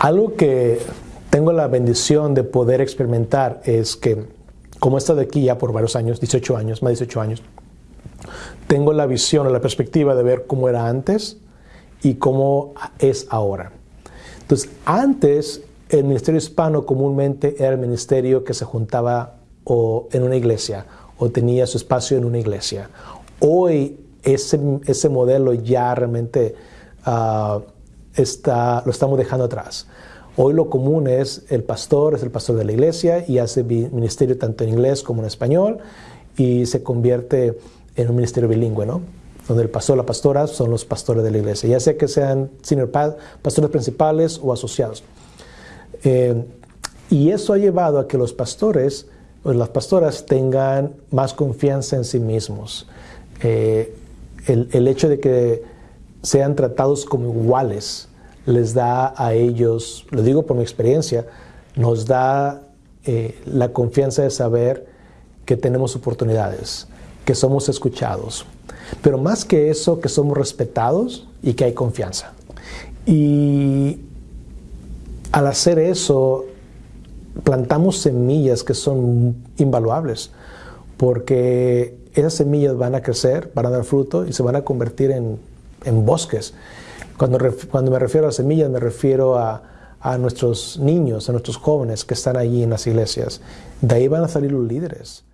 Algo que tengo la bendición de poder experimentar es que, como he estado aquí ya por varios años, 18 años, más de 18 años, tengo la visión o la perspectiva de ver cómo era antes y cómo es ahora. Entonces, antes el ministerio hispano comúnmente era el ministerio que se juntaba o en una iglesia o tenía su espacio en una iglesia. Hoy ese, ese modelo ya realmente uh, está, lo estamos dejando atrás. Hoy lo común es el pastor, es el pastor de la iglesia y hace ministerio tanto en inglés como en español y se convierte en un ministerio bilingüe, ¿no? Donde el pastor la pastora son los pastores de la iglesia, ya sea que sean senior pastores principales o asociados. Eh, y eso ha llevado a que los pastores o las pastoras tengan más confianza en sí mismos. Eh, el, el hecho de que sean tratados como iguales les da a ellos, lo digo por mi experiencia, nos da eh, la confianza de saber que tenemos oportunidades, que somos escuchados, pero más que eso, que somos respetados y que hay confianza. Y al hacer eso, plantamos semillas que son invaluables, porque esas semillas van a crecer, van a dar fruto y se van a convertir en, en bosques. Cuando, cuando me refiero a semillas, me refiero a, a nuestros niños, a nuestros jóvenes que están allí en las iglesias. De ahí van a salir los líderes.